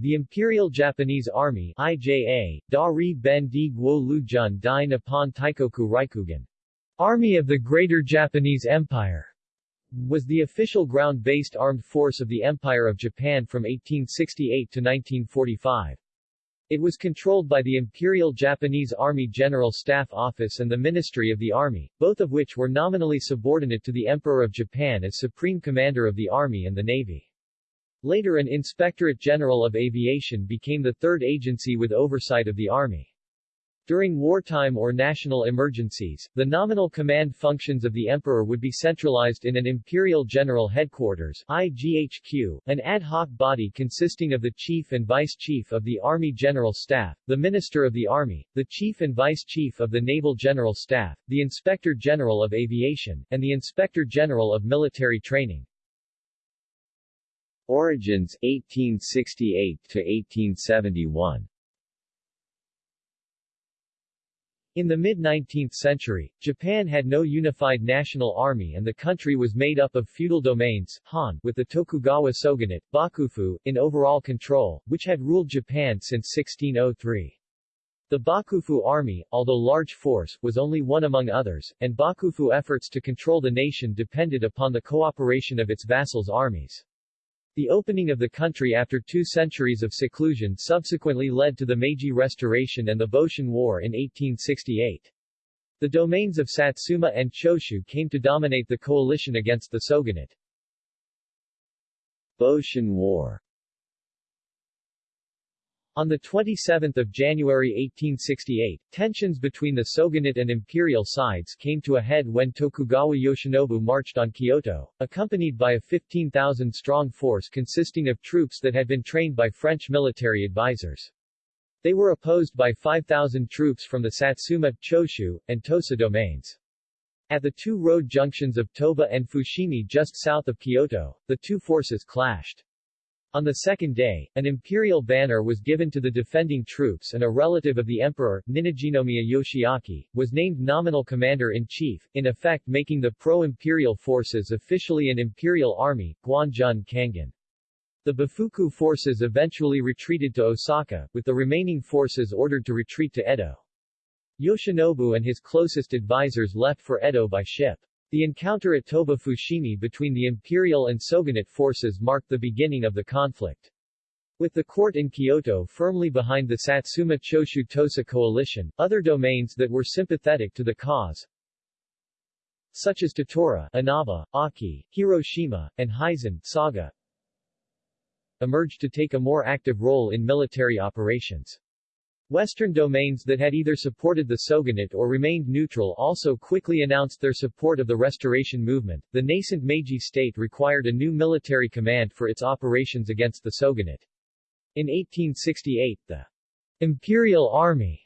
The Imperial Japanese Army IJA, Dari Ben Di Guo Nippon Taikoku Raikugan, Army of the Greater Japanese Empire, was the official ground-based armed force of the Empire of Japan from 1868 to 1945. It was controlled by the Imperial Japanese Army General Staff Office and the Ministry of the Army, both of which were nominally subordinate to the Emperor of Japan as Supreme Commander of the Army and the Navy. Later an Inspectorate General of Aviation became the third agency with oversight of the Army. During wartime or national emergencies, the nominal command functions of the emperor would be centralized in an Imperial General Headquarters IGHQ, an ad hoc body consisting of the Chief and Vice Chief of the Army General Staff, the Minister of the Army, the Chief and Vice Chief of the Naval General Staff, the Inspector General of Aviation, and the Inspector General of Military Training. Origins 1868 to 1871 In the mid-19th century, Japan had no unified national army and the country was made up of feudal domains Han, with the Tokugawa shogunate, Bakufu, in overall control, which had ruled Japan since 1603. The Bakufu army, although large force, was only one among others, and Bakufu efforts to control the nation depended upon the cooperation of its vassals' armies. The opening of the country after two centuries of seclusion subsequently led to the Meiji Restoration and the Boshin War in 1868. The domains of Satsuma and Choshu came to dominate the coalition against the shogunate. Boshin War on 27 January 1868, tensions between the shogunate and imperial sides came to a head when Tokugawa Yoshinobu marched on Kyoto, accompanied by a 15,000-strong force consisting of troops that had been trained by French military advisors. They were opposed by 5,000 troops from the Satsuma, Choshu, and Tosa domains. At the two road junctions of Toba and Fushimi just south of Kyoto, the two forces clashed. On the second day, an imperial banner was given to the defending troops and a relative of the emperor, Ninnajinomiya Yoshiaki, was named nominal commander-in-chief, in effect making the pro-imperial forces officially an imperial army, Guanjun Kangun. The Bakufu forces eventually retreated to Osaka, with the remaining forces ordered to retreat to Edo. Yoshinobu and his closest advisors left for Edo by ship. The encounter at Toba Fushimi between the imperial and shogunate forces marked the beginning of the conflict. With the court in Kyoto firmly behind the Satsuma Choshu Tosa coalition, other domains that were sympathetic to the cause, such as Tottori, Inaba, Aki, Hiroshima, and Hizen, Saga, emerged to take a more active role in military operations. Western domains that had either supported the Shogunate or remained neutral also quickly announced their support of the Restoration movement. The nascent Meiji state required a new military command for its operations against the Shogunate. In 1868, the Imperial Army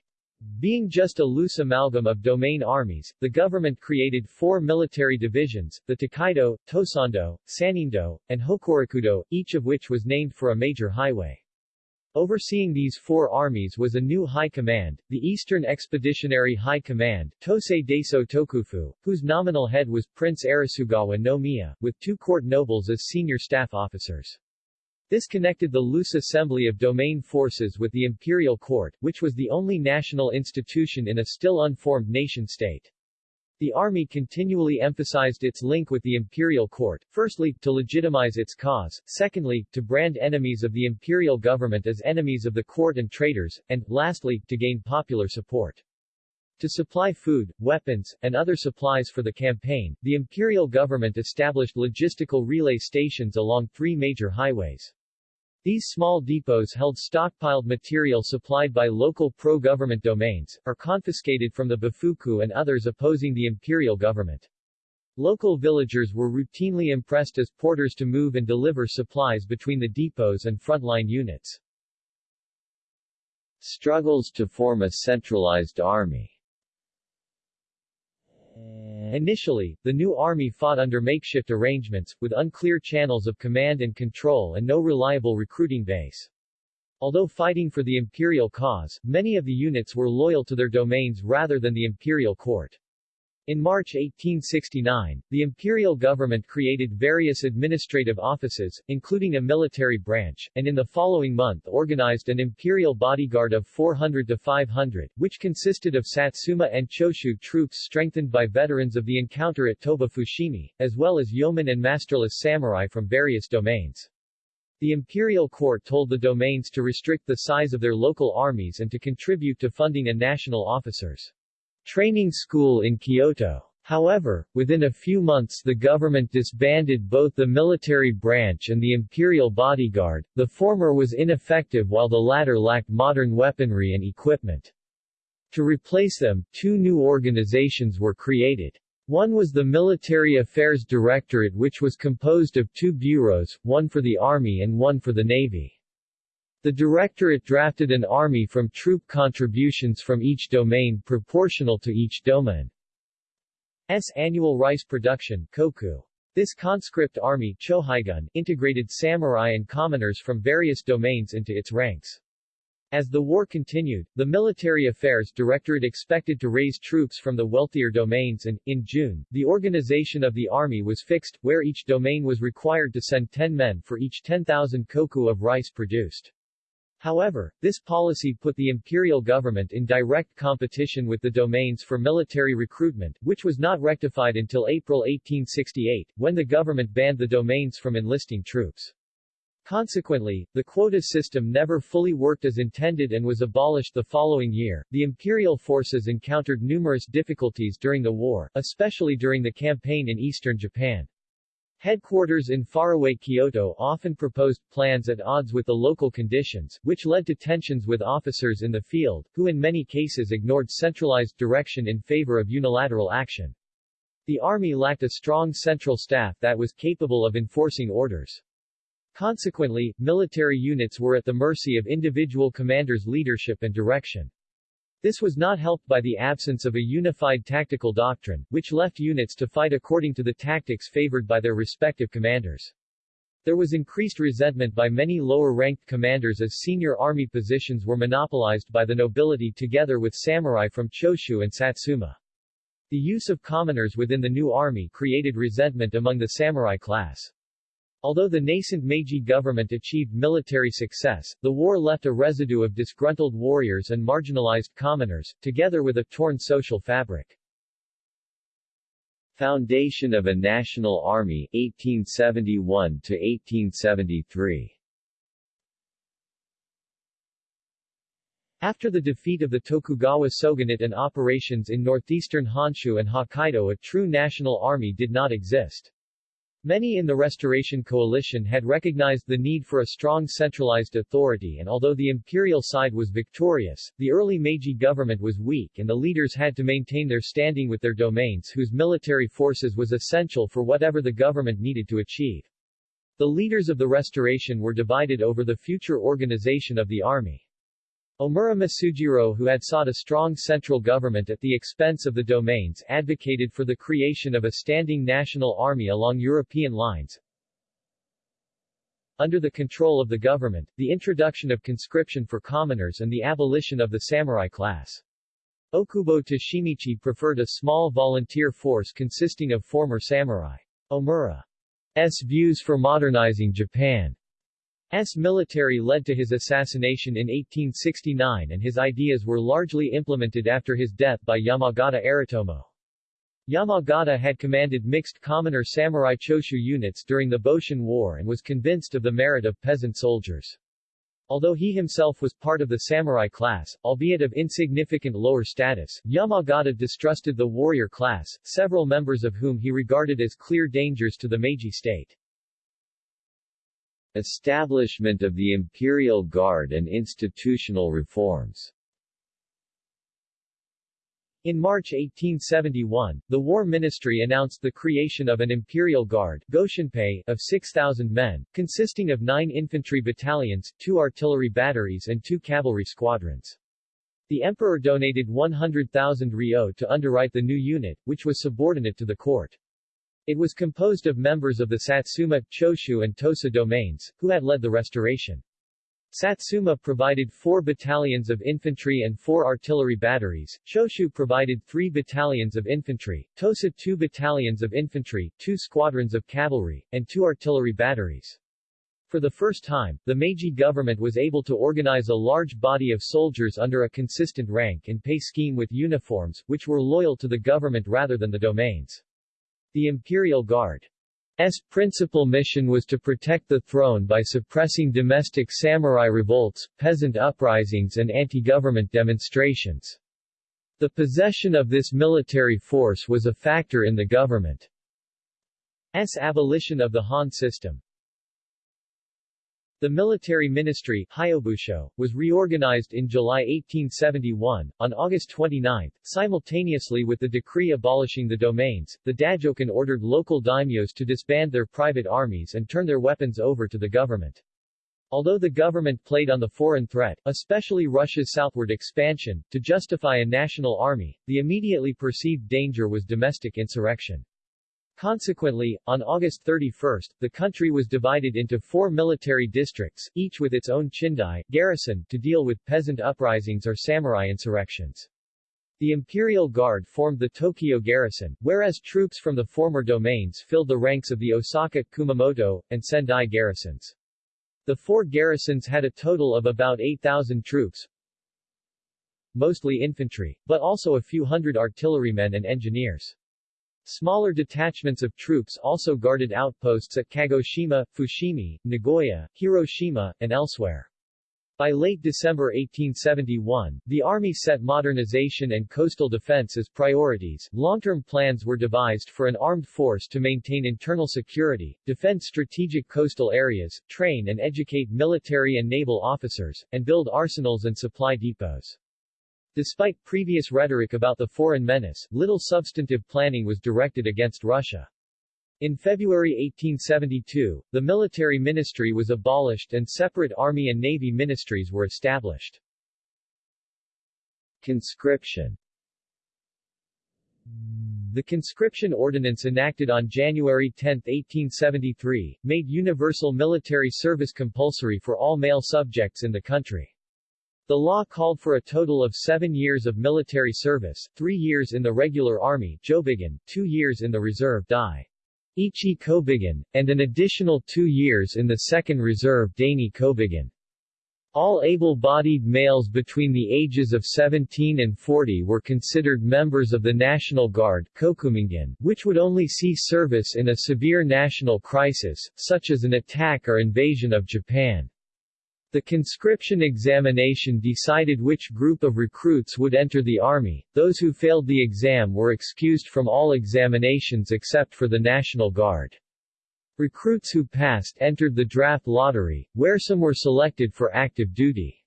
being just a loose amalgam of domain armies, the government created four military divisions, the Tokaido, Tosando, Sanindo, and Hokurikudo, each of which was named for a major highway. Overseeing these four armies was a new high command, the Eastern Expeditionary High Command, Tosei Daiso Tokufu, whose nominal head was Prince Arisugawa no Miya, with two court nobles as senior staff officers. This connected the loose assembly of domain forces with the imperial court, which was the only national institution in a still unformed nation-state. The army continually emphasized its link with the imperial court, firstly, to legitimize its cause, secondly, to brand enemies of the imperial government as enemies of the court and traitors, and, lastly, to gain popular support. To supply food, weapons, and other supplies for the campaign, the imperial government established logistical relay stations along three major highways. These small depots held stockpiled material supplied by local pro-government domains, or confiscated from the Bakufu and others opposing the imperial government. Local villagers were routinely impressed as porters to move and deliver supplies between the depots and frontline units. Struggles to form a centralized army Initially, the new army fought under makeshift arrangements, with unclear channels of command and control and no reliable recruiting base. Although fighting for the imperial cause, many of the units were loyal to their domains rather than the imperial court. In March 1869, the imperial government created various administrative offices, including a military branch, and in the following month organized an imperial bodyguard of 400 to 500, which consisted of Satsuma and Choshu troops strengthened by veterans of the encounter at Toba Fushimi, as well as yeomen and masterless samurai from various domains. The imperial court told the domains to restrict the size of their local armies and to contribute to funding a national officers' training school in Kyoto. However, within a few months the government disbanded both the military branch and the imperial bodyguard, the former was ineffective while the latter lacked modern weaponry and equipment. To replace them, two new organizations were created. One was the Military Affairs Directorate which was composed of two bureaus, one for the Army and one for the Navy. The Directorate drafted an army from troop contributions from each domain proportional to each domain's annual rice production koku. This conscript army Choheigun, integrated samurai and commoners from various domains into its ranks. As the war continued, the Military Affairs Directorate expected to raise troops from the wealthier domains and, in June, the organization of the army was fixed, where each domain was required to send 10 men for each 10,000 koku of rice produced. However, this policy put the imperial government in direct competition with the domains for military recruitment, which was not rectified until April 1868, when the government banned the domains from enlisting troops. Consequently, the quota system never fully worked as intended and was abolished the following year. The imperial forces encountered numerous difficulties during the war, especially during the campaign in eastern Japan. Headquarters in faraway Kyoto often proposed plans at odds with the local conditions, which led to tensions with officers in the field, who in many cases ignored centralized direction in favor of unilateral action. The army lacked a strong central staff that was capable of enforcing orders. Consequently, military units were at the mercy of individual commanders' leadership and direction. This was not helped by the absence of a unified tactical doctrine, which left units to fight according to the tactics favored by their respective commanders. There was increased resentment by many lower-ranked commanders as senior army positions were monopolized by the nobility together with samurai from Choshu and Satsuma. The use of commoners within the new army created resentment among the samurai class. Although the nascent Meiji government achieved military success, the war left a residue of disgruntled warriors and marginalized commoners, together with a torn social fabric. Foundation of a National Army, 1871–1873 After the defeat of the Tokugawa shogunate and operations in northeastern Honshu and Hokkaido a true national army did not exist. Many in the Restoration Coalition had recognized the need for a strong centralized authority and although the imperial side was victorious, the early Meiji government was weak and the leaders had to maintain their standing with their domains whose military forces was essential for whatever the government needed to achieve. The leaders of the Restoration were divided over the future organization of the army. Omura Masujiro who had sought a strong central government at the expense of the domains advocated for the creation of a standing national army along European lines. Under the control of the government, the introduction of conscription for commoners and the abolition of the samurai class. Okubo Toshimichi preferred a small volunteer force consisting of former samurai. Omura's views for modernizing Japan S military led to his assassination in 1869 and his ideas were largely implemented after his death by Yamagata Aritomo. Yamagata had commanded mixed commoner samurai Choshu units during the Boshin War and was convinced of the merit of peasant soldiers. Although he himself was part of the samurai class, albeit of insignificant lower status, Yamagata distrusted the warrior class, several members of whom he regarded as clear dangers to the Meiji state. Establishment of the Imperial Guard and institutional reforms in March 1871, the War Ministry announced the creation of an Imperial Guard of 6,000 men, consisting of nine infantry battalions, two artillery batteries and two cavalry squadrons. The emperor donated 100,000 ryo to underwrite the new unit, which was subordinate to the court. It was composed of members of the Satsuma, Choshu and Tosa domains, who had led the restoration. Satsuma provided four battalions of infantry and four artillery batteries, Choshu provided three battalions of infantry, Tosa two battalions of infantry, two squadrons of cavalry, and two artillery batteries. For the first time, the Meiji government was able to organize a large body of soldiers under a consistent rank and pay scheme with uniforms, which were loyal to the government rather than the domains. The Imperial Guard S principal mission was to protect the throne by suppressing domestic samurai revolts, peasant uprisings and anti-government demonstrations. The possession of this military force was a factor in the government's abolition of the Han system. The military ministry Hyobusho, was reorganized in July 1871. On August 29, simultaneously with the decree abolishing the domains, the Dajokan ordered local daimyos to disband their private armies and turn their weapons over to the government. Although the government played on the foreign threat, especially Russia's southward expansion, to justify a national army, the immediately perceived danger was domestic insurrection. Consequently, on August 31, the country was divided into four military districts, each with its own chindai garrison, to deal with peasant uprisings or samurai insurrections. The Imperial Guard formed the Tokyo garrison, whereas troops from the former domains filled the ranks of the Osaka, Kumamoto, and Sendai garrisons. The four garrisons had a total of about 8,000 troops, mostly infantry, but also a few hundred artillerymen and engineers. Smaller detachments of troops also guarded outposts at Kagoshima, Fushimi, Nagoya, Hiroshima, and elsewhere. By late December 1871, the Army set modernization and coastal defense as priorities. Long-term plans were devised for an armed force to maintain internal security, defend strategic coastal areas, train and educate military and naval officers, and build arsenals and supply depots. Despite previous rhetoric about the foreign menace, little substantive planning was directed against Russia. In February 1872, the military ministry was abolished and separate army and navy ministries were established. Conscription the conscription ordinance enacted on January 10, 1873, made universal military service compulsory for all male subjects in the country. The law called for a total of seven years of military service, three years in the regular army Jobigun, two years in the reserve Dai. Ichi Kobigun, and an additional two years in the second reserve Daini Kobigun. All able-bodied males between the ages of 17 and 40 were considered members of the National Guard which would only see service in a severe national crisis, such as an attack or invasion of Japan. The conscription examination decided which group of recruits would enter the Army, those who failed the exam were excused from all examinations except for the National Guard. Recruits who passed entered the draft lottery, where some were selected for active duty.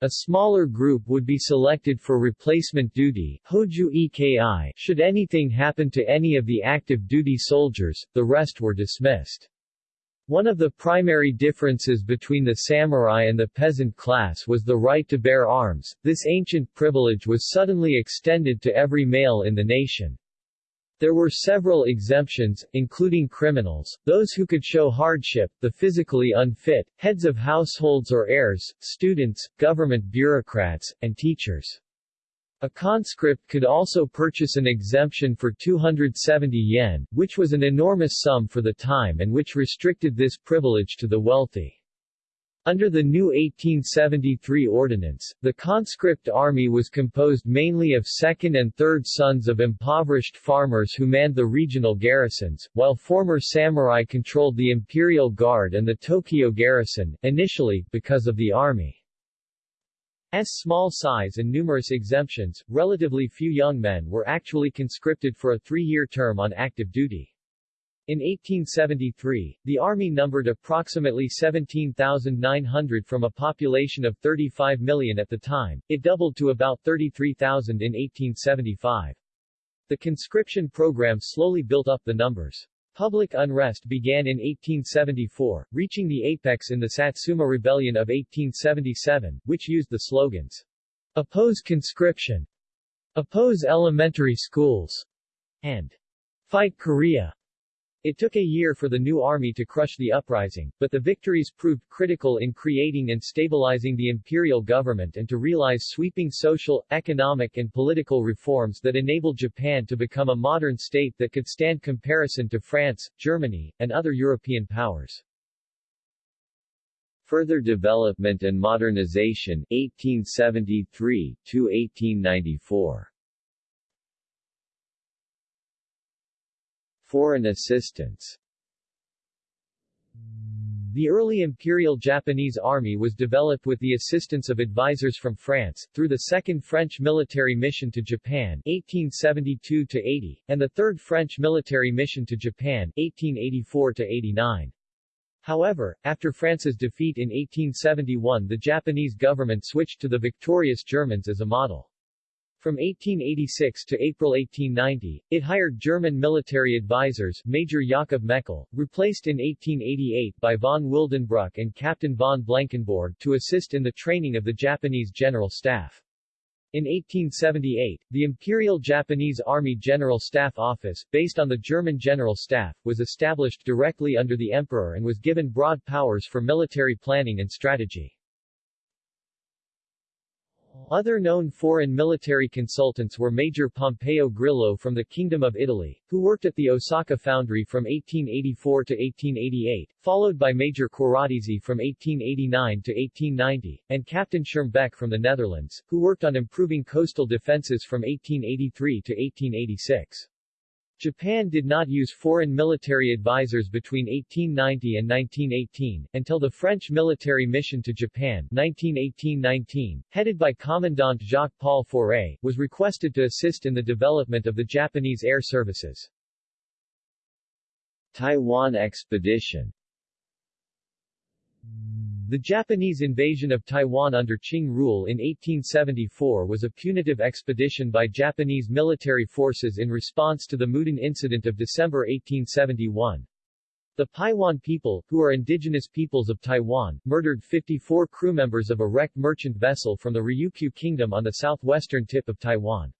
A smaller group would be selected for replacement duty should anything happen to any of the active duty soldiers, the rest were dismissed. One of the primary differences between the samurai and the peasant class was the right to bear arms. This ancient privilege was suddenly extended to every male in the nation. There were several exemptions, including criminals, those who could show hardship, the physically unfit, heads of households or heirs, students, government bureaucrats, and teachers. A conscript could also purchase an exemption for 270 yen, which was an enormous sum for the time and which restricted this privilege to the wealthy. Under the new 1873 ordinance, the conscript army was composed mainly of second and third sons of impoverished farmers who manned the regional garrisons, while former samurai controlled the Imperial Guard and the Tokyo garrison, initially, because of the army. S small size and numerous exemptions, relatively few young men were actually conscripted for a three-year term on active duty. In 1873, the Army numbered approximately 17,900 from a population of 35 million at the time, it doubled to about 33,000 in 1875. The conscription program slowly built up the numbers. Public unrest began in 1874, reaching the apex in the Satsuma Rebellion of 1877, which used the slogans, Oppose conscription, Oppose elementary schools, and Fight Korea. It took a year for the new army to crush the uprising, but the victories proved critical in creating and stabilizing the imperial government and to realize sweeping social, economic and political reforms that enabled Japan to become a modern state that could stand comparison to France, Germany, and other European powers. Further development and modernization 1873 to 1894 Foreign assistance The early Imperial Japanese Army was developed with the assistance of advisors from France, through the Second French Military Mission to Japan 1872-80, and the Third French Military Mission to Japan 1884-89. However, after France's defeat in 1871 the Japanese government switched to the victorious Germans as a model. From 1886 to April 1890, it hired German military advisors Major Jakob Meckel, replaced in 1888 by von Wildenbruch and Captain von Blankenbourg to assist in the training of the Japanese General Staff. In 1878, the Imperial Japanese Army General Staff Office, based on the German General Staff, was established directly under the Emperor and was given broad powers for military planning and strategy. Other known foreign military consultants were Major Pompeo Grillo from the Kingdom of Italy, who worked at the Osaka Foundry from 1884 to 1888, followed by Major Quaratesi from 1889 to 1890, and Captain Schermbeck from the Netherlands, who worked on improving coastal defenses from 1883 to 1886. Japan did not use foreign military advisors between 1890 and 1918, until the French military mission to Japan 1918-19, headed by Commandant Jacques-Paul Faure, was requested to assist in the development of the Japanese air services. Taiwan expedition the Japanese invasion of Taiwan under Qing rule in 1874 was a punitive expedition by Japanese military forces in response to the Mudan incident of December 1871. The Paiwan people, who are indigenous peoples of Taiwan, murdered 54 crew members of a wrecked merchant vessel from the Ryukyu Kingdom on the southwestern tip of Taiwan.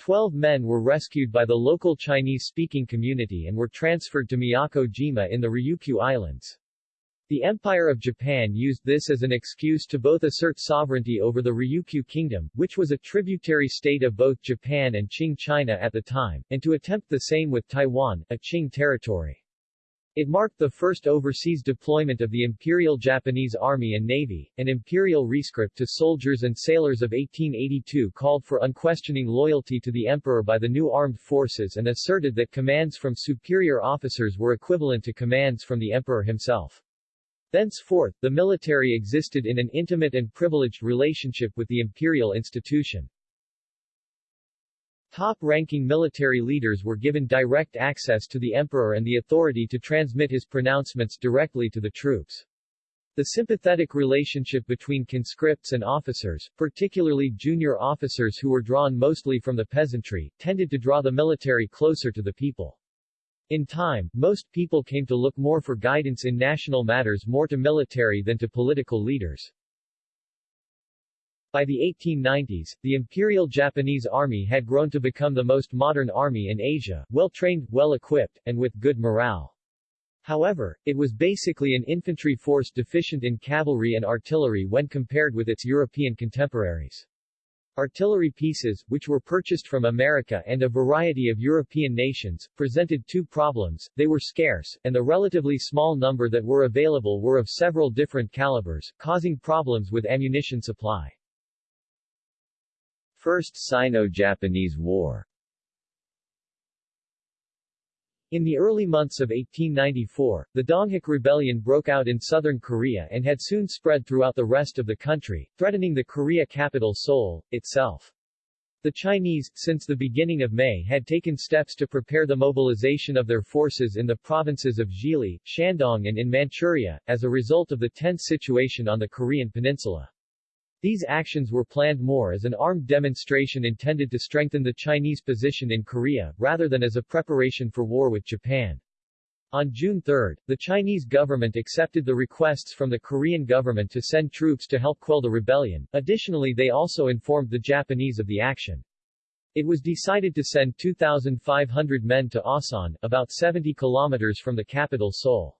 Twelve men were rescued by the local Chinese-speaking community and were transferred to Miyako-jima in the Ryukyu Islands. The Empire of Japan used this as an excuse to both assert sovereignty over the Ryukyu Kingdom, which was a tributary state of both Japan and Qing China at the time, and to attempt the same with Taiwan, a Qing territory. It marked the first overseas deployment of the Imperial Japanese Army and Navy. An imperial rescript to soldiers and sailors of 1882 called for unquestioning loyalty to the emperor by the new armed forces and asserted that commands from superior officers were equivalent to commands from the emperor himself. Thenceforth, the military existed in an intimate and privileged relationship with the imperial institution. Top-ranking military leaders were given direct access to the emperor and the authority to transmit his pronouncements directly to the troops. The sympathetic relationship between conscripts and officers, particularly junior officers who were drawn mostly from the peasantry, tended to draw the military closer to the people. In time, most people came to look more for guidance in national matters more to military than to political leaders. By the 1890s, the Imperial Japanese Army had grown to become the most modern army in Asia, well-trained, well-equipped, and with good morale. However, it was basically an infantry force deficient in cavalry and artillery when compared with its European contemporaries. Artillery pieces, which were purchased from America and a variety of European nations, presented two problems, they were scarce, and the relatively small number that were available were of several different calibers, causing problems with ammunition supply. First Sino-Japanese War in the early months of 1894, the Donghak Rebellion broke out in southern Korea and had soon spread throughout the rest of the country, threatening the Korea capital Seoul, itself. The Chinese, since the beginning of May had taken steps to prepare the mobilization of their forces in the provinces of Zhili, Shandong and in Manchuria, as a result of the tense situation on the Korean peninsula. These actions were planned more as an armed demonstration intended to strengthen the Chinese position in Korea, rather than as a preparation for war with Japan. On June 3, the Chinese government accepted the requests from the Korean government to send troops to help quell the rebellion, additionally they also informed the Japanese of the action. It was decided to send 2,500 men to Asan, about 70 kilometers from the capital Seoul.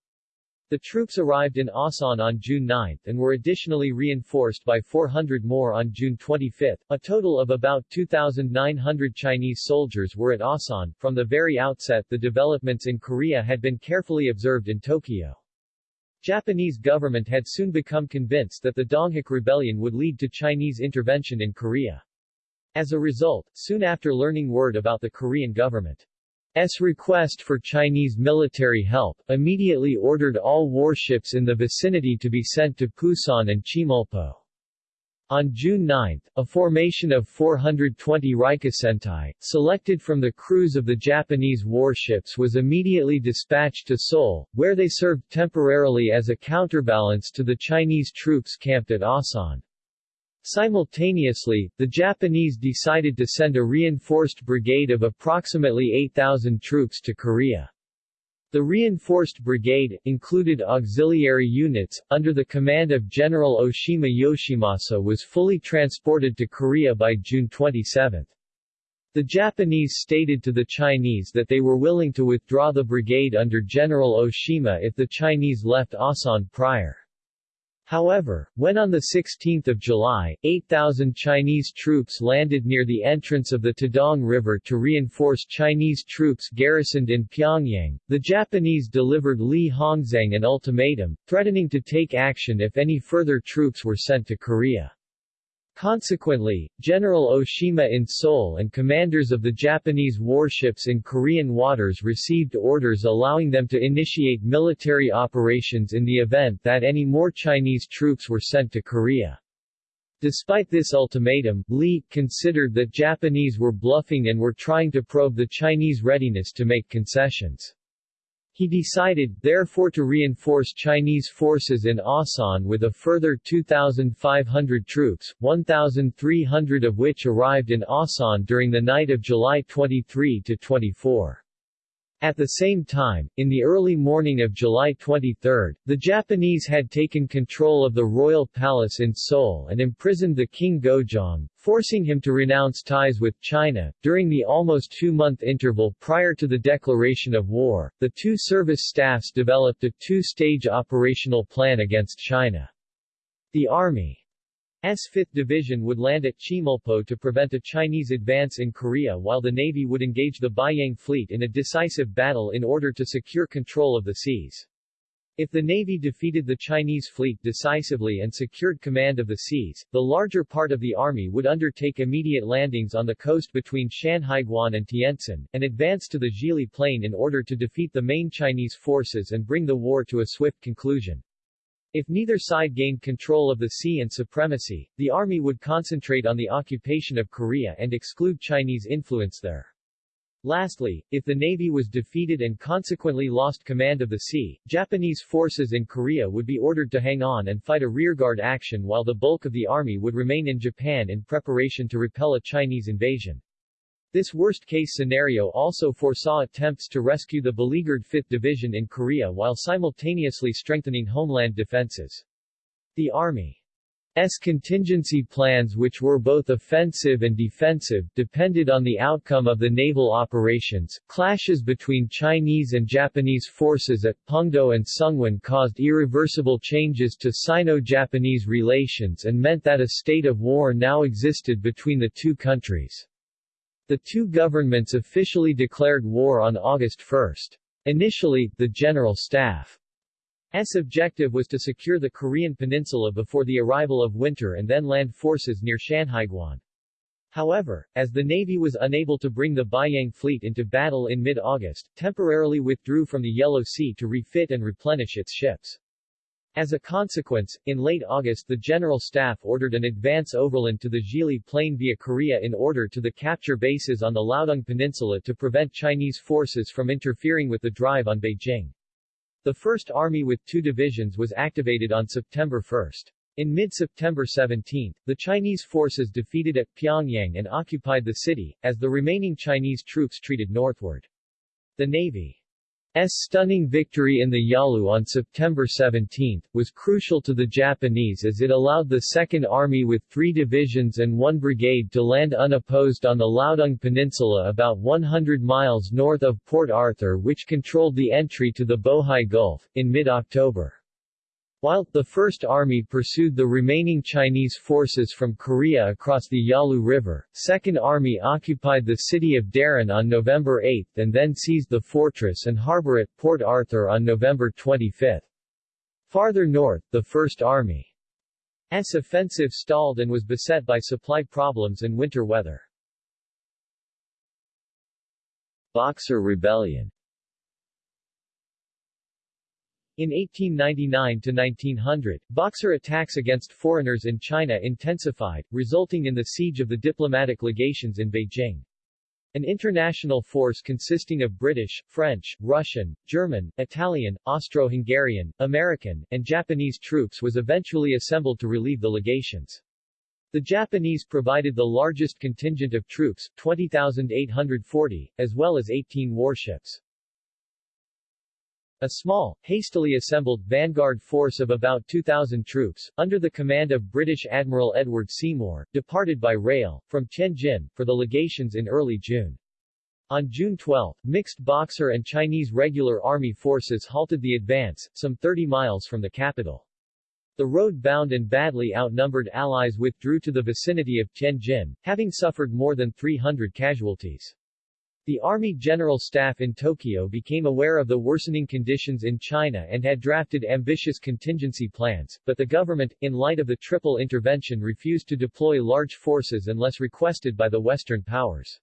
The troops arrived in Asan on June 9 and were additionally reinforced by 400 more on June 25. A total of about 2,900 Chinese soldiers were at Asan. From the very outset the developments in Korea had been carefully observed in Tokyo. Japanese government had soon become convinced that the Donghak Rebellion would lead to Chinese intervention in Korea. As a result, soon after learning word about the Korean government S request for Chinese military help, immediately ordered all warships in the vicinity to be sent to Pusan and Chemulpo. On June 9, a formation of 420 Rikusentai, selected from the crews of the Japanese warships was immediately dispatched to Seoul, where they served temporarily as a counterbalance to the Chinese troops camped at Asan. Simultaneously, the Japanese decided to send a reinforced brigade of approximately 8,000 troops to Korea. The reinforced brigade, included auxiliary units, under the command of General Oshima Yoshimasa was fully transported to Korea by June 27. The Japanese stated to the Chinese that they were willing to withdraw the brigade under General Oshima if the Chinese left Asan prior. However, when on 16 July, 8,000 Chinese troops landed near the entrance of the Taedong River to reinforce Chinese troops garrisoned in Pyongyang, the Japanese delivered Li Hongzhang an ultimatum, threatening to take action if any further troops were sent to Korea. Consequently, General Oshima in Seoul and commanders of the Japanese warships in Korean waters received orders allowing them to initiate military operations in the event that any more Chinese troops were sent to Korea. Despite this ultimatum, Li considered that Japanese were bluffing and were trying to probe the Chinese readiness to make concessions. He decided, therefore to reinforce Chinese forces in Asan with a further 2,500 troops, 1,300 of which arrived in Asan during the night of July 23 to 24. At the same time, in the early morning of July 23, the Japanese had taken control of the royal palace in Seoul and imprisoned the King Gojong, forcing him to renounce ties with China. During the almost two-month interval prior to the declaration of war, the two service staffs developed a two-stage operational plan against China. The Army S 5th Division would land at Chemulpo to prevent a Chinese advance in Korea while the Navy would engage the Beiyang Fleet in a decisive battle in order to secure control of the seas. If the Navy defeated the Chinese fleet decisively and secured command of the seas, the larger part of the army would undertake immediate landings on the coast between Shanhaiguan and Tientsin, and advance to the Zhili Plain in order to defeat the main Chinese forces and bring the war to a swift conclusion. If neither side gained control of the sea and supremacy, the army would concentrate on the occupation of Korea and exclude Chinese influence there. Lastly, if the Navy was defeated and consequently lost command of the sea, Japanese forces in Korea would be ordered to hang on and fight a rearguard action while the bulk of the army would remain in Japan in preparation to repel a Chinese invasion. This worst-case scenario also foresaw attempts to rescue the beleaguered 5th Division in Korea while simultaneously strengthening homeland defenses. The Army's contingency plans which were both offensive and defensive, depended on the outcome of the naval operations. Clashes between Chinese and Japanese forces at Pungdo and Seonghwan caused irreversible changes to Sino-Japanese relations and meant that a state of war now existed between the two countries. The two governments officially declared war on August 1. Initially, the General Staff's objective was to secure the Korean peninsula before the arrival of winter and then land forces near Shanhaiguan. However, as the Navy was unable to bring the Beiyang fleet into battle in mid-August, temporarily withdrew from the Yellow Sea to refit and replenish its ships. As a consequence, in late August the General Staff ordered an advance overland to the Zhili Plain via Korea in order to the capture bases on the Liaodong Peninsula to prevent Chinese forces from interfering with the drive on Beijing. The 1st Army with two divisions was activated on September 1. In mid-September 17, the Chinese forces defeated at Pyongyang and occupied the city, as the remaining Chinese troops treated northward. The Navy stunning victory in the Yalu on September 17, was crucial to the Japanese as it allowed the Second Army with three divisions and one brigade to land unopposed on the Liaodong Peninsula about 100 miles north of Port Arthur which controlled the entry to the Bohai Gulf, in mid-October. While, the First Army pursued the remaining Chinese forces from Korea across the Yalu River, Second Army occupied the city of Dalian on November 8 and then seized the fortress and harbor at Port Arthur on November 25. Farther north, the First Army's offensive stalled and was beset by supply problems and winter weather. Boxer Rebellion In 1899–1900, Boxer attacks against foreigners in China intensified, resulting in the siege of the diplomatic legations in Beijing. An international force consisting of British, French, Russian, German, Italian, Austro-Hungarian, American, and Japanese troops was eventually assembled to relieve the legations. The Japanese provided the largest contingent of troops, 20,840, as well as 18 warships. A small, hastily assembled vanguard force of about 2,000 troops, under the command of British Admiral Edward Seymour, departed by rail, from Tianjin, for the legations in early June. On June 12, mixed Boxer and Chinese regular army forces halted the advance, some 30 miles from the capital. The road-bound and badly outnumbered Allies withdrew to the vicinity of Tianjin, having suffered more than 300 casualties. The Army General Staff in Tokyo became aware of the worsening conditions in China and had drafted ambitious contingency plans, but the government, in light of the triple intervention refused to deploy large forces unless requested by the Western powers.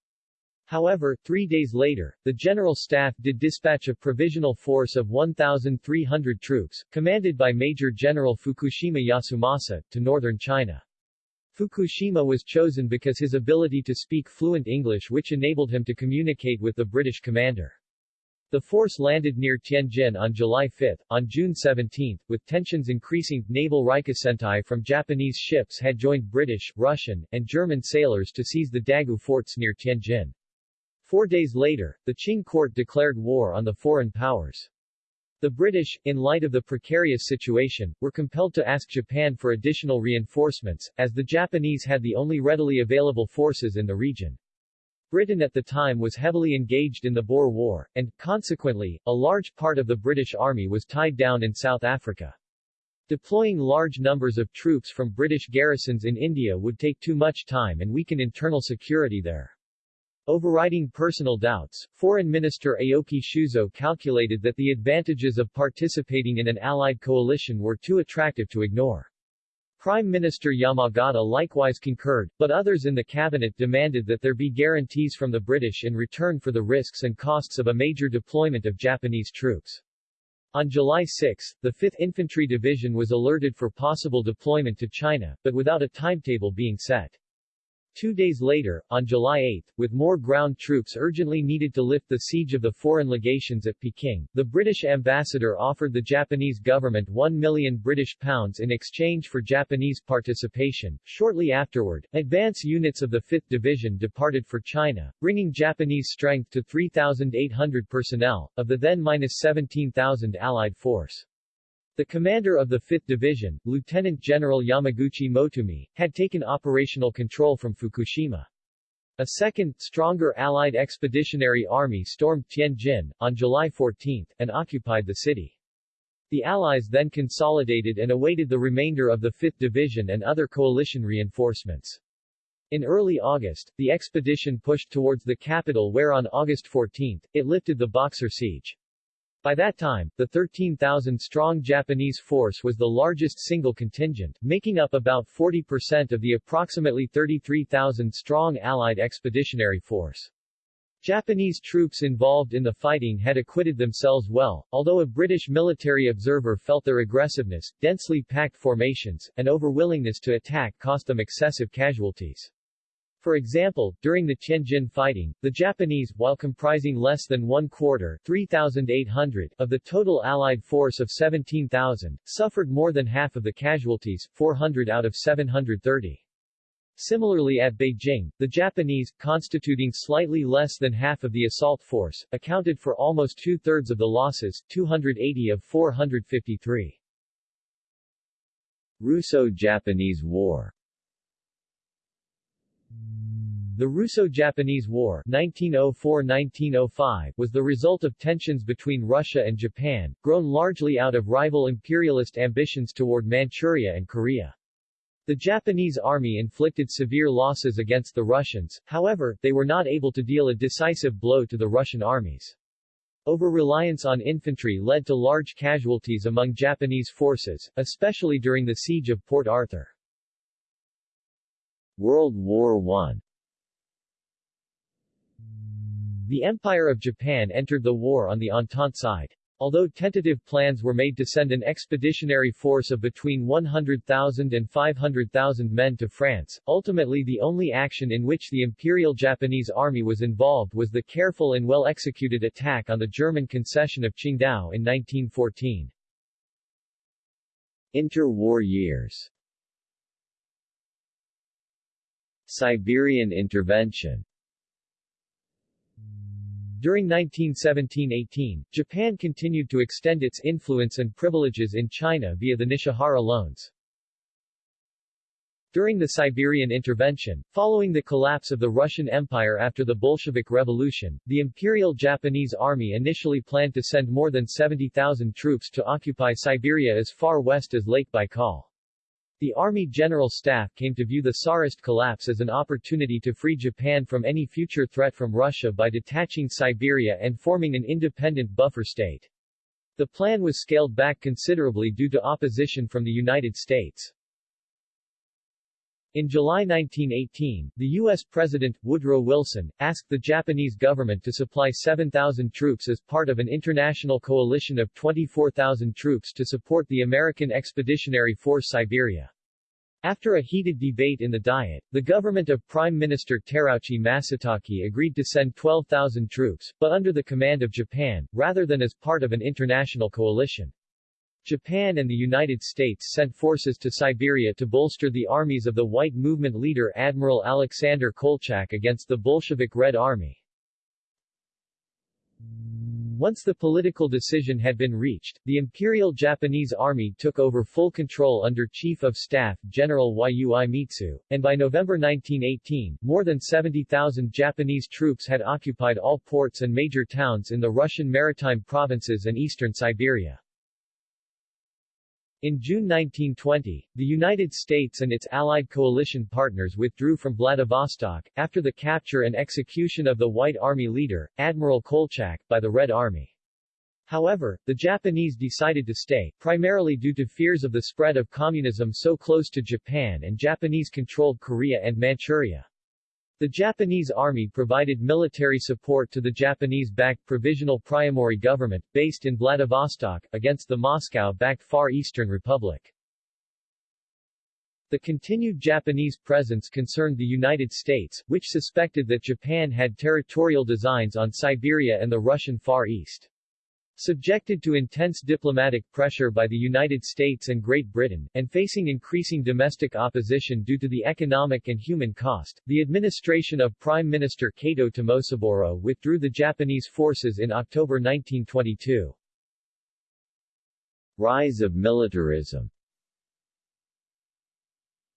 However, three days later, the General Staff did dispatch a provisional force of 1,300 troops, commanded by Major General Fukushima Yasumasa, to northern China. Fukushima was chosen because his ability to speak fluent English which enabled him to communicate with the British commander. The force landed near Tianjin on July 5. On June 17, with tensions increasing, naval Rikusentai from Japanese ships had joined British, Russian, and German sailors to seize the Dagu forts near Tianjin. Four days later, the Qing court declared war on the foreign powers. The British, in light of the precarious situation, were compelled to ask Japan for additional reinforcements, as the Japanese had the only readily available forces in the region. Britain at the time was heavily engaged in the Boer War, and, consequently, a large part of the British Army was tied down in South Africa. Deploying large numbers of troops from British garrisons in India would take too much time and weaken internal security there. Overriding personal doubts, Foreign Minister Aoki Shuzo calculated that the advantages of participating in an allied coalition were too attractive to ignore. Prime Minister Yamagata likewise concurred, but others in the cabinet demanded that there be guarantees from the British in return for the risks and costs of a major deployment of Japanese troops. On July 6, the 5th Infantry Division was alerted for possible deployment to China, but without a timetable being set. Two days later, on July 8, with more ground troops urgently needed to lift the siege of the foreign legations at Peking, the British ambassador offered the Japanese government 1 million British pounds in exchange for Japanese participation. Shortly afterward, advance units of the 5th Division departed for China, bringing Japanese strength to 3,800 personnel, of the then minus 17,000 Allied force. The commander of the 5th Division, Lieutenant General Yamaguchi Motoomi, had taken operational control from Fukushima. A second, stronger Allied Expeditionary Army stormed Tianjin, on July 14, and occupied the city. The Allies then consolidated and awaited the remainder of the 5th Division and other coalition reinforcements. In early August, the expedition pushed towards the capital where on August 14, it lifted the Boxer siege. By that time, the 13,000-strong Japanese force was the largest single contingent, making up about 40% of the approximately 33,000-strong Allied expeditionary force. Japanese troops involved in the fighting had acquitted themselves well, although a British military observer felt their aggressiveness, densely packed formations, and overwillingness to attack cost them excessive casualties. For example, during the Tianjin fighting, the Japanese, while comprising less than one quarter 3,800 of the total Allied force of 17,000, suffered more than half of the casualties, 400 out of 730. Similarly at Beijing, the Japanese, constituting slightly less than half of the assault force, accounted for almost two-thirds of the losses, 280 of 453. Russo-Japanese War The Russo-Japanese War 1904-1905 was the result of tensions between Russia and Japan, grown largely out of rival imperialist ambitions toward Manchuria and Korea. The Japanese army inflicted severe losses against the Russians, however, they were not able to deal a decisive blow to the Russian armies. Over-reliance on infantry led to large casualties among Japanese forces, especially during the siege of Port Arthur. World War I The Empire of Japan entered the war on the Entente side. Although tentative plans were made to send an expeditionary force of between 100,000 and 500,000 men to France, ultimately the only action in which the Imperial Japanese Army was involved was the careful and well-executed attack on the German concession of Qingdao in 1914. Interwar years Siberian intervention during 1917-18, Japan continued to extend its influence and privileges in China via the Nishihara loans. During the Siberian intervention, following the collapse of the Russian Empire after the Bolshevik Revolution, the Imperial Japanese Army initially planned to send more than 70,000 troops to occupy Siberia as far west as Lake Baikal. The Army General Staff came to view the Tsarist collapse as an opportunity to free Japan from any future threat from Russia by detaching Siberia and forming an independent buffer state. The plan was scaled back considerably due to opposition from the United States. In July 1918, the U.S. President, Woodrow Wilson, asked the Japanese government to supply 7,000 troops as part of an international coalition of 24,000 troops to support the American Expeditionary Force Siberia. After a heated debate in the Diet, the government of Prime Minister Terauchi Masatake agreed to send 12,000 troops, but under the command of Japan, rather than as part of an international coalition. Japan and the United States sent forces to Siberia to bolster the armies of the White Movement leader Admiral Alexander Kolchak against the Bolshevik Red Army. Once the political decision had been reached, the Imperial Japanese Army took over full control under Chief of Staff General Yui Mitsu, and by November 1918, more than 70,000 Japanese troops had occupied all ports and major towns in the Russian maritime provinces and eastern Siberia. In June 1920, the United States and its allied coalition partners withdrew from Vladivostok, after the capture and execution of the White Army leader, Admiral Kolchak, by the Red Army. However, the Japanese decided to stay, primarily due to fears of the spread of communism so close to Japan and Japanese-controlled Korea and Manchuria. The Japanese army provided military support to the Japanese-backed Provisional Priamurye government, based in Vladivostok, against the Moscow-backed Far Eastern Republic. The continued Japanese presence concerned the United States, which suspected that Japan had territorial designs on Siberia and the Russian Far East. Subjected to intense diplomatic pressure by the United States and Great Britain, and facing increasing domestic opposition due to the economic and human cost, the administration of Prime Minister Kato Tomosaburo withdrew the Japanese forces in October 1922. Rise of militarism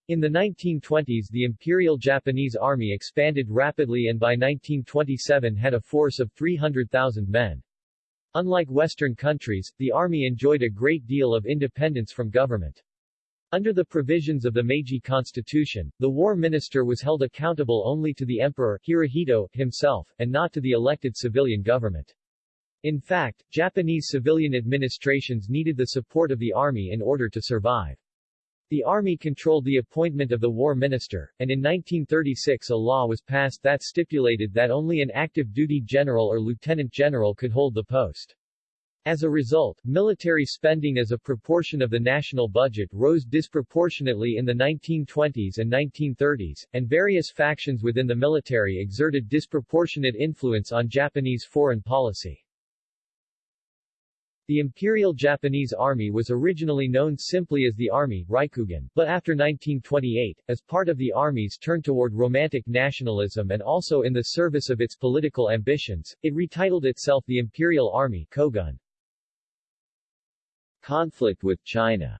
in the 1920s the Imperial Japanese Army expanded rapidly and by 1927 had a force of 300,000 men. Unlike Western countries, the army enjoyed a great deal of independence from government. Under the provisions of the Meiji Constitution, the war minister was held accountable only to the emperor Hirohito himself, and not to the elected civilian government. In fact, Japanese civilian administrations needed the support of the army in order to survive. The army controlled the appointment of the war minister, and in 1936 a law was passed that stipulated that only an active duty general or lieutenant general could hold the post. As a result, military spending as a proportion of the national budget rose disproportionately in the 1920s and 1930s, and various factions within the military exerted disproportionate influence on Japanese foreign policy. The Imperial Japanese Army was originally known simply as the Army Rikugun, but after 1928, as part of the Army's turn toward romantic nationalism and also in the service of its political ambitions, it retitled itself the Imperial Army Kogun. Conflict with China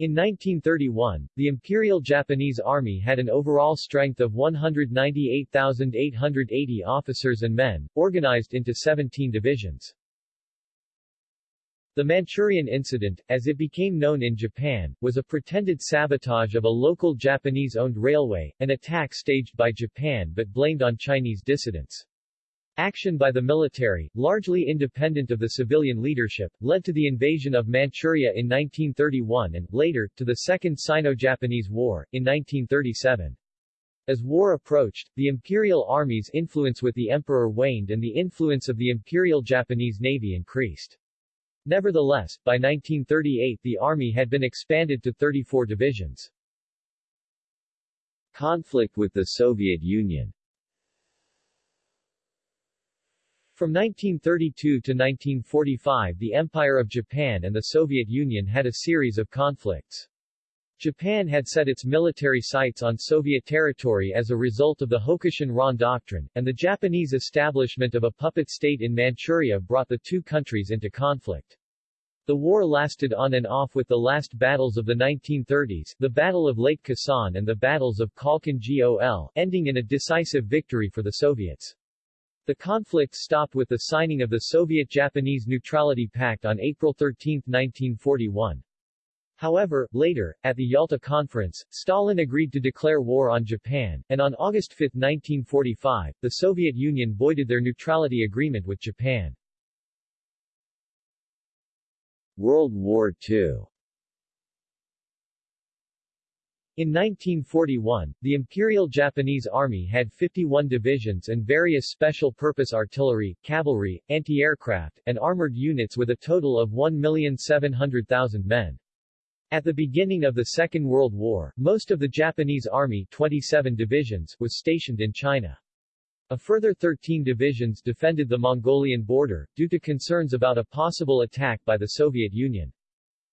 In 1931, the Imperial Japanese Army had an overall strength of 198,880 officers and men, organized into 17 divisions. The Manchurian Incident, as it became known in Japan, was a pretended sabotage of a local Japanese-owned railway, an attack staged by Japan but blamed on Chinese dissidents. Action by the military, largely independent of the civilian leadership, led to the invasion of Manchuria in 1931 and, later, to the Second Sino-Japanese War, in 1937. As war approached, the imperial army's influence with the emperor waned and the influence of the Imperial Japanese Navy increased. Nevertheless, by 1938 the army had been expanded to 34 divisions. Conflict with the Soviet Union From 1932 to 1945 the Empire of Japan and the Soviet Union had a series of conflicts. Japan had set its military sights on Soviet territory as a result of the Hokushin-Ron Doctrine, and the Japanese establishment of a puppet state in Manchuria brought the two countries into conflict. The war lasted on and off with the last battles of the 1930s, the Battle of Lake Khasan and the battles of Khalkhin Gol, ending in a decisive victory for the Soviets. The conflict stopped with the signing of the Soviet-Japanese Neutrality Pact on April 13, 1941. However, later, at the Yalta Conference, Stalin agreed to declare war on Japan, and on August 5, 1945, the Soviet Union voided their neutrality agreement with Japan. World War II in 1941, the Imperial Japanese Army had 51 divisions and various special-purpose artillery, cavalry, anti-aircraft, and armored units with a total of 1,700,000 men. At the beginning of the Second World War, most of the Japanese Army 27 divisions was stationed in China. A further 13 divisions defended the Mongolian border, due to concerns about a possible attack by the Soviet Union.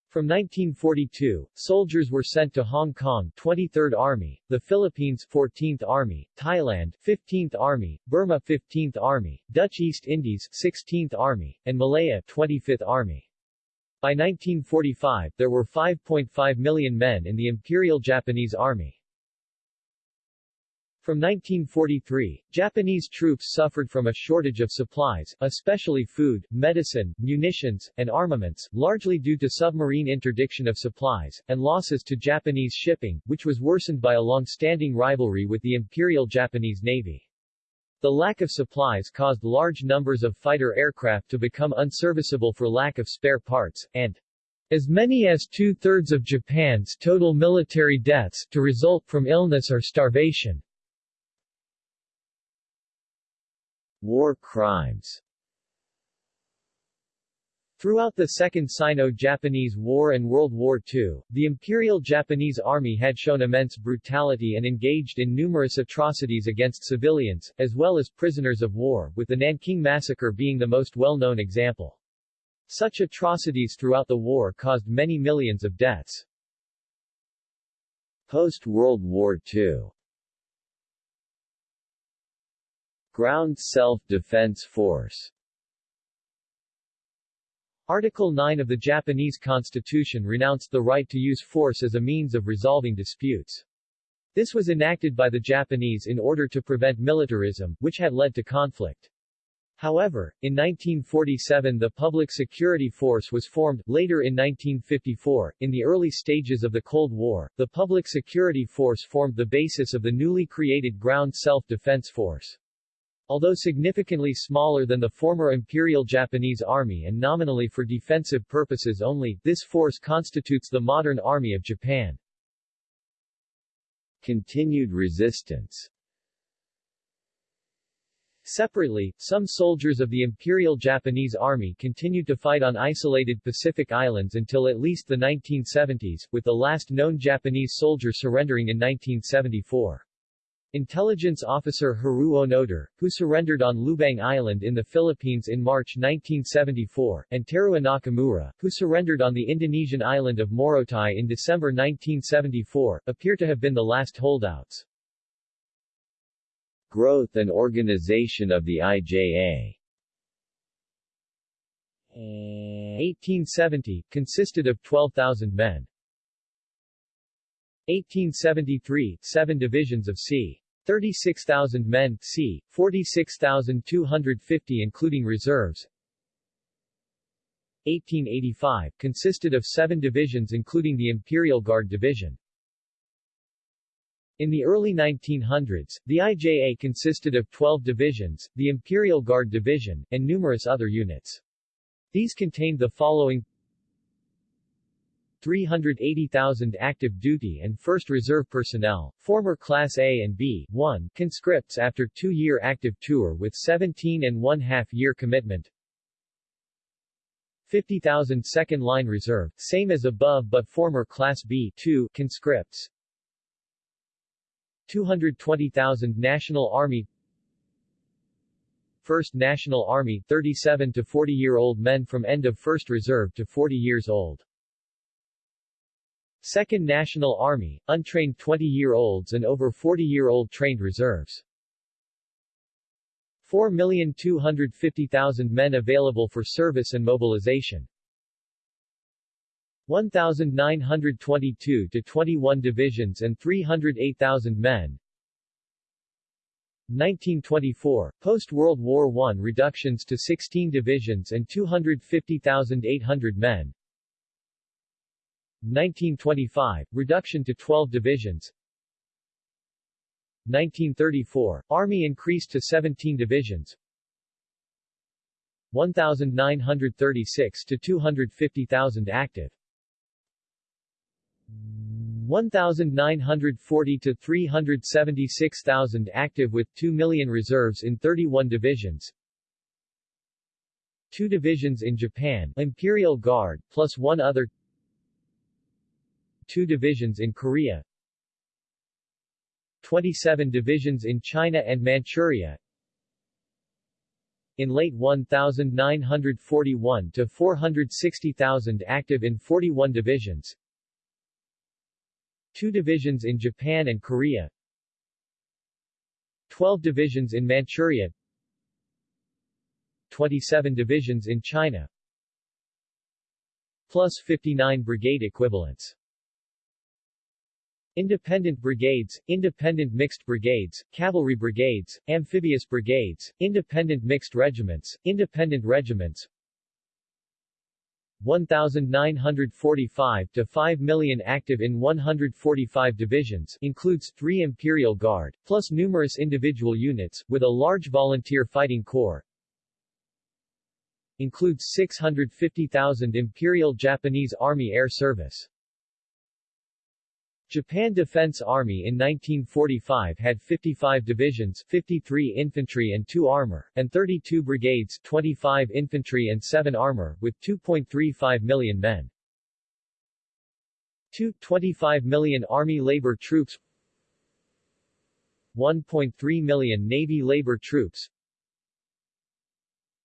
From 1942, soldiers were sent to Hong Kong 23rd Army, the Philippines 14th Army, Thailand 15th Army, Burma 15th Army, Dutch East Indies 16th Army, and Malaya 25th Army. By 1945, there were 5.5 million men in the Imperial Japanese Army. From 1943, Japanese troops suffered from a shortage of supplies, especially food, medicine, munitions, and armaments, largely due to submarine interdiction of supplies, and losses to Japanese shipping, which was worsened by a long-standing rivalry with the Imperial Japanese Navy. The lack of supplies caused large numbers of fighter aircraft to become unserviceable for lack of spare parts, and as many as two-thirds of Japan's total military deaths to result from illness or starvation. War crimes Throughout the Second Sino-Japanese War and World War II, the Imperial Japanese Army had shown immense brutality and engaged in numerous atrocities against civilians, as well as prisoners of war, with the Nanking Massacre being the most well-known example. Such atrocities throughout the war caused many millions of deaths. Post-World War II Ground Self-Defense Force Article 9 of the Japanese Constitution renounced the right to use force as a means of resolving disputes. This was enacted by the Japanese in order to prevent militarism, which had led to conflict. However, in 1947 the Public Security Force was formed. Later in 1954, in the early stages of the Cold War, the Public Security Force formed the basis of the newly created Ground Self-Defense Force. Although significantly smaller than the former Imperial Japanese Army and nominally for defensive purposes only, this force constitutes the modern Army of Japan. Continued resistance Separately, some soldiers of the Imperial Japanese Army continued to fight on isolated Pacific islands until at least the 1970s, with the last known Japanese soldier surrendering in 1974. Intelligence officer Hiroo Onoda, who surrendered on Lubang Island in the Philippines in March 1974, and Teruo Nakamura, who surrendered on the Indonesian island of Morotai in December 1974, appear to have been the last holdouts. Growth and organization of the IJA 1870, consisted of 12,000 men. 1873, seven divisions of c. 36,000 men, c. 46,250 including reserves. 1885, consisted of seven divisions including the Imperial Guard Division. In the early 1900s, the IJA consisted of 12 divisions, the Imperial Guard Division, and numerous other units. These contained the following 380,000 active duty and 1st Reserve personnel, former Class A and B, 1, conscripts after two-year active tour with 17 and one-half year commitment, 50,000 second line reserve, same as above but former Class B 2 conscripts, 220,000 National Army 1st National Army 37 to 40-year-old men from end of 1st Reserve to 40 years old. 2nd National Army, untrained 20-year-olds and over 40-year-old trained reserves. 4,250,000 men available for service and mobilization. 1,922 to 21 divisions and 308,000 men. 1924, post-World War I reductions to 16 divisions and 250,800 men. 1925, reduction to 12 divisions. 1934, Army increased to 17 divisions. 1,936 to 250,000 active. 1,940 to 376,000 active with 2 million reserves in 31 divisions. Two divisions in Japan, Imperial Guard, plus one other two divisions in Korea. 27 divisions in China and Manchuria. In late 1941 to 460,000 active in 41 divisions. Two divisions in Japan and Korea. 12 divisions in Manchuria. 27 divisions in China. Plus 59 brigade equivalents Independent brigades, independent mixed brigades, cavalry brigades, amphibious brigades, independent mixed regiments, independent regiments. 1,945 to 5 million active in 145 divisions includes three Imperial Guard, plus numerous individual units, with a large volunteer fighting corps. Includes 650,000 Imperial Japanese Army Air Service Japan Defense Army in 1945 had 55 divisions 53 infantry and 2 armor, and 32 brigades 25 infantry and 7 armor, with 2.35 million men. 2. 25 million Army labor troops 1.3 million Navy labor troops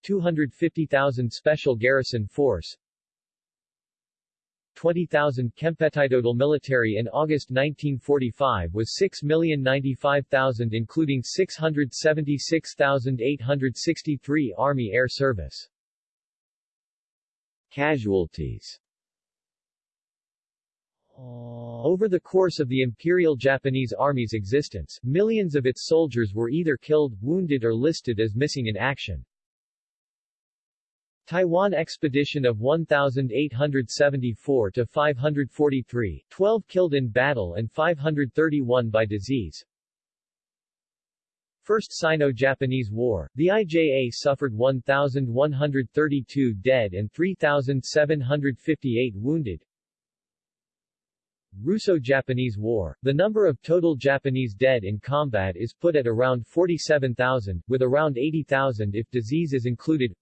250,000 Special Garrison Force 20,000 Kempeitai total military in August 1945 was 6,095,000 including 676,863 Army Air Service. Casualties Over the course of the Imperial Japanese Army's existence, millions of its soldiers were either killed, wounded or listed as missing in action. Taiwan expedition of 1874 to 543, 12 killed in battle and 531 by disease. First Sino-Japanese War, the IJA suffered 1,132 dead and 3,758 wounded. Russo-Japanese War, the number of total Japanese dead in combat is put at around 47,000, with around 80,000 if disease is included.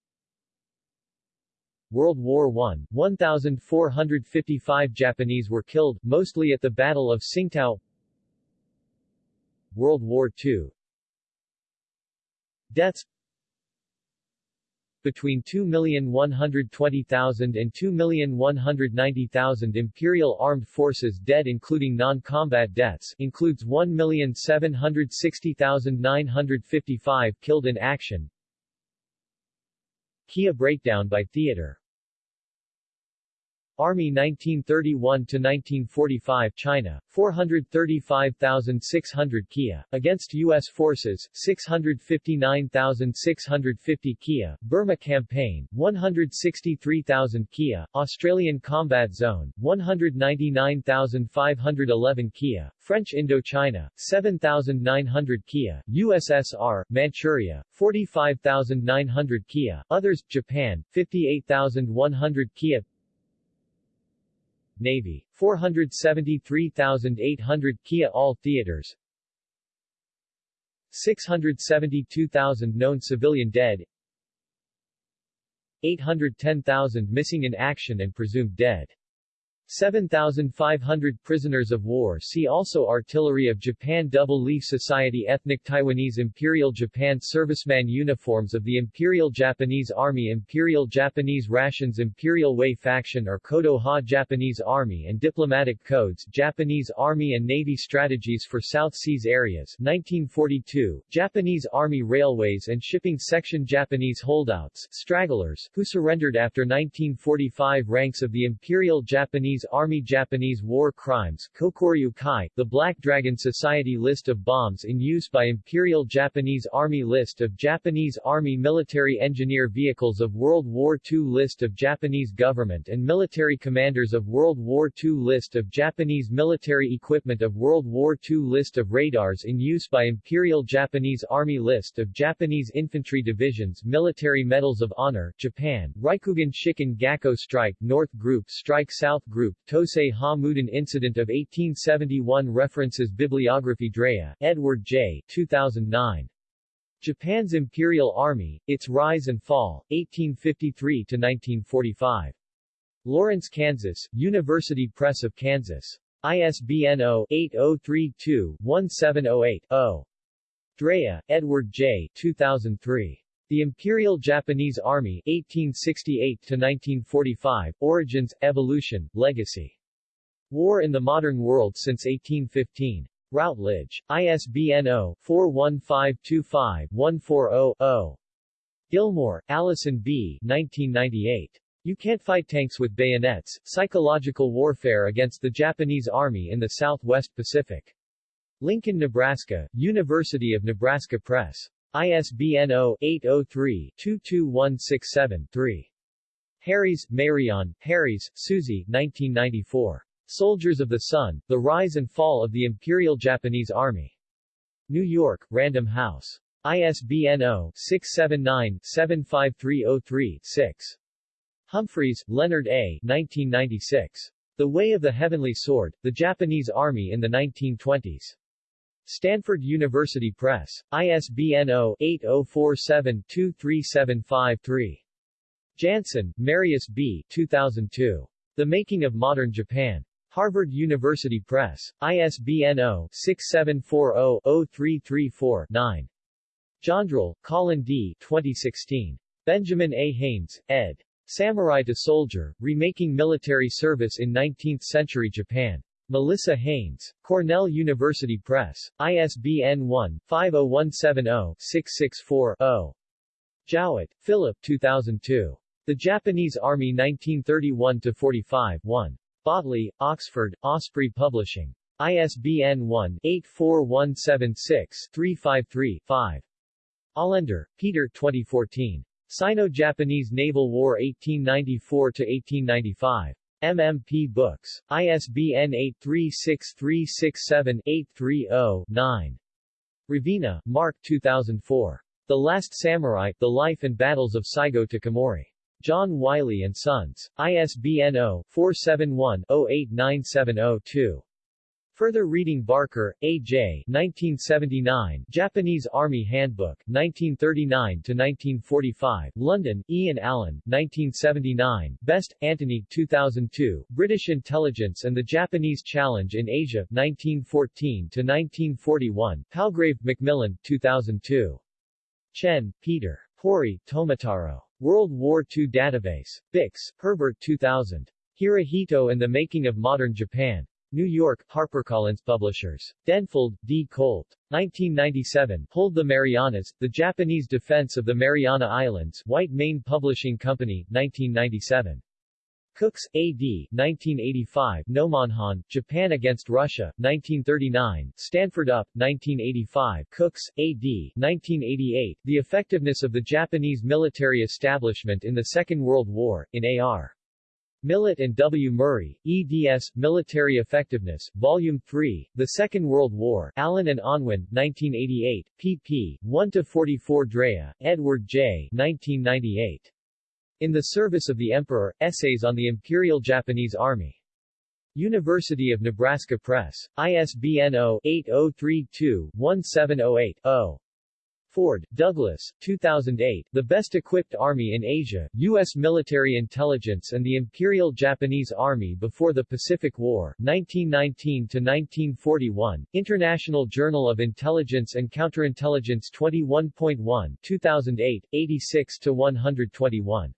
World War I, 1,455 Japanese were killed, mostly at the Battle of Tsingtao. World War II Deaths between 2,120,000 and 2,190,000 Imperial Armed Forces dead including non-combat deaths includes 1,760,955 killed in action. Kia breakdown by theater Army 1931–1945 China, 435,600 Kia, against U.S. forces, 659,650 Kia, Burma Campaign, 163,000 Kia, Australian Combat Zone, 199,511 Kia, French Indochina, 7,900 Kia, USSR, Manchuria, 45,900 Kia, Others, Japan, 58,100 Kia Navy, 473,800 Kia All theaters 672,000 known civilian dead 810,000 missing in action and presumed dead 7,500 prisoners of war. See also Artillery of Japan. Double Leaf Society. Ethnic Taiwanese Imperial Japan Serviceman Uniforms of the Imperial Japanese Army. Imperial Japanese Rations. Imperial Way Faction or Kodo Ha. Japanese Army and Diplomatic Codes. Japanese Army and Navy Strategies for South Seas Areas. 1942 Japanese Army Railways and Shipping Section. Japanese holdouts. Stragglers, who surrendered after 1945 Ranks of the Imperial Japanese Army Japanese War Crimes Kokuryu Kai, the Black Dragon Society List of bombs in use by Imperial Japanese Army List of Japanese Army Military Engineer Vehicles of World War II List of Japanese Government and Military Commanders of World War II List of Japanese Military Equipment of World War II List of radars in use by Imperial Japanese Army List of Japanese Infantry Divisions Military Medals of Honor, Japan, Rikugun Shikan Gakko Strike North Group Strike South Group Group, Tosei Ha Mudan Incident of 1871 References Bibliography Drea, Edward J. 2009. Japan's Imperial Army, Its Rise and Fall, 1853-1945. Lawrence, Kansas, University Press of Kansas. ISBN 0-8032-1708-0. Drea, Edward J. 2003. The Imperial Japanese Army 1868-1945, Origins, Evolution, Legacy. War in the Modern World since 1815. Routledge. ISBN 0-41525-140-0. Gilmore, Allison B. 1998. You Can't Fight Tanks with Bayonets, Psychological Warfare Against the Japanese Army in the Southwest Pacific. Lincoln, Nebraska, University of Nebraska Press. ISBN 0-803-22167-3. Harries, Meirion, Harries, Susie 1994. Soldiers of the Sun, The Rise and Fall of the Imperial Japanese Army. New York, Random House. ISBN 0-679-75303-6. Humphreys, Leonard A. 1996. The Way of the Heavenly Sword, The Japanese Army in the 1920s. Stanford University Press. ISBN 0-8047-23753. Jansen, Marius B. 2002. The Making of Modern Japan. Harvard University Press. ISBN 0-6740-0334-9. Jaundrill, Colin D. 2016. Benjamin A. Haynes, ed. Samurai to Soldier, Remaking Military Service in Nineteenth-Century Japan. Melissa Haynes, Cornell University Press, ISBN 1-50170-664-0. Jowett, Philip 2002. The Japanese Army 1931-45 1. Botley, Oxford, Osprey Publishing. ISBN 1-84176-353-5. Olender, Peter 2014. Sino-Japanese Naval War 1894-1895. MMP Books. ISBN 836367-830-9. Ravina, Mark 2004. The Last Samurai, The Life and Battles of Saigo Takamori. John Wiley & Sons. ISBN 0-471-08970-2. Further reading Barker, A.J. 1979, Japanese Army Handbook, 1939-1945, London, Ian Allan, 1979, Best, Antony, 2002, British Intelligence and the Japanese Challenge in Asia, 1914-1941, Palgrave Macmillan, 2002. Chen, Peter. Hori, Tomataro. World War II Database. Bix, Herbert 2000. Hirohito and the Making of Modern Japan. New York, HarperCollins Publishers. Denfeld, D. Colt. 1997, Hold the Marianas, The Japanese Defense of the Mariana Islands, White Mane Publishing Company, 1997. Coox, A.D., 1985, Nomonhan, Japan Against Russia, 1939, Stanford Up, 1985, Coox, A.D., 1988, The Effectiveness of the Japanese Military Establishment in the Second World War, in A.R. Millett and W. Murray, eds. Military Effectiveness, Volume 3, The Second World War, Allen and Unwin, 1988, pp. 1-44 Drea, Edward J. 1998. In the Service of the Emperor, Essays on the Imperial Japanese Army. University of Nebraska Press. ISBN 0-8032-1708-0. Ford, Douglas, 2008, The Best Equipped Army in Asia, U.S. Military Intelligence and the Imperial Japanese Army Before the Pacific War, 1919-1941, International Journal of Intelligence and Counterintelligence 21.1, 2008, 86-121.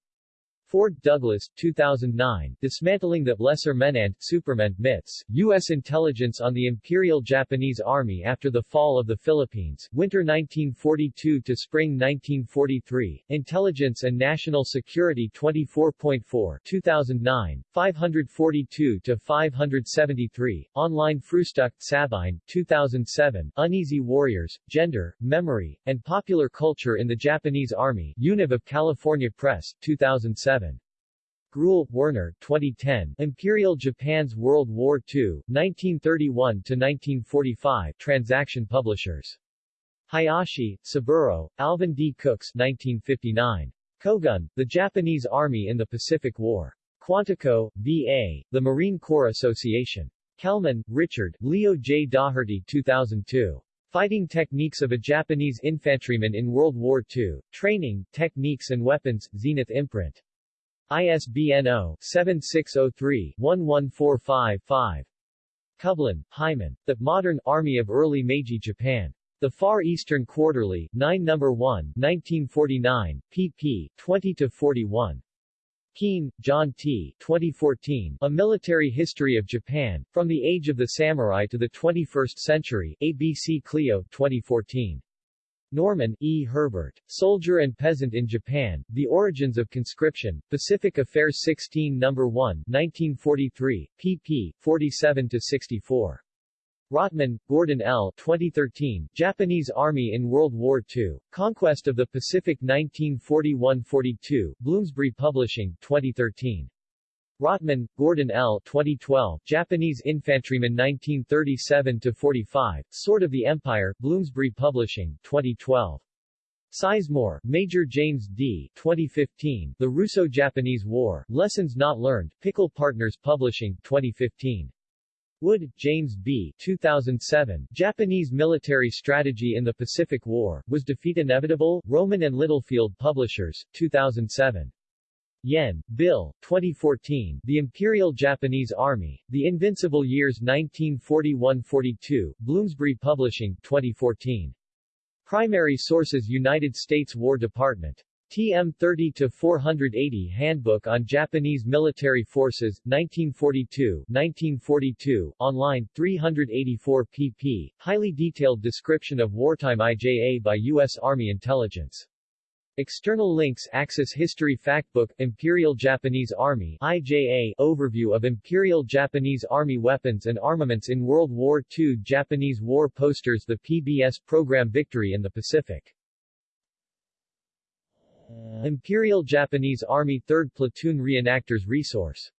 Ford Douglas, 2009, Dismantling the Lesser Men and Supermen Myths, U.S. Intelligence on the Imperial Japanese Army After the Fall of the Philippines, Winter 1942 to Spring 1943, Intelligence and National Security 24.4 2009, 542-573, Online Frühstück Sabine, 2007, Uneasy Warriors, Gender, Memory, and Popular Culture in the Japanese Army, Univ of California Press, 2007. Gruhl, Werner 2010, Imperial Japan's World War II, 1931-1945 Transaction Publishers. Hayashi, Saburo, Alvin D. Coox 1959. Kogun, The Japanese Army in the Pacific War. Quantico, V.A., The Marine Corps Association. Kelman, Richard, Leo J. Daugherty 2002. Fighting Techniques of a Japanese Infantryman in World War II, Training, Techniques and Weapons, Zenith Imprint. ISBN 0-7603-11455. Kublin, Hyman. The Modern Army of Early Meiji Japan. The Far Eastern Quarterly, 9 No. 1, 1949, pp. 20-41. Keane, John T. 2014, A Military History of Japan, From the Age of the Samurai to the 21st Century, ABC Clio, 2014. Norman, E. Herbert. Soldier and Peasant in Japan, The Origins of Conscription, Pacific Affairs 16 No. 1, 1943, pp. 47-64. Rottman, Gordon L. 2013, Japanese Army in World War II, Conquest of the Pacific 1941-42, Bloomsbury Publishing, 2013. Rottman, Gordon L. 2012, Japanese Infantryman 1937-45, Sword of the Empire, Bloomsbury Publishing, 2012. Sizemore, Major James D. 2015, The Russo-Japanese War, Lessons Not Learned, Pickle Partners Publishing, 2015. Wood, James B. 2007, Japanese Military Strategy in the Pacific War, Was Defeat Inevitable? Rowman and Littlefield Publishers, 2007. Yenne, Bill, 2014, The Imperial Japanese Army, The Invincible Years 1941-42, Bloomsbury Publishing, 2014. Primary sources United States War Department. TM 30-480 Handbook on Japanese Military Forces, 1942, 1942, online, 384 pp. Highly detailed description of wartime IJA by U.S. Army Intelligence. External links Axis History Factbook Imperial Japanese Army IJA Overview of Imperial Japanese Army weapons and armaments in World War II Japanese War Posters The PBS program Victory in the Pacific. Imperial Japanese Army 3rd Platoon Reenactors Resource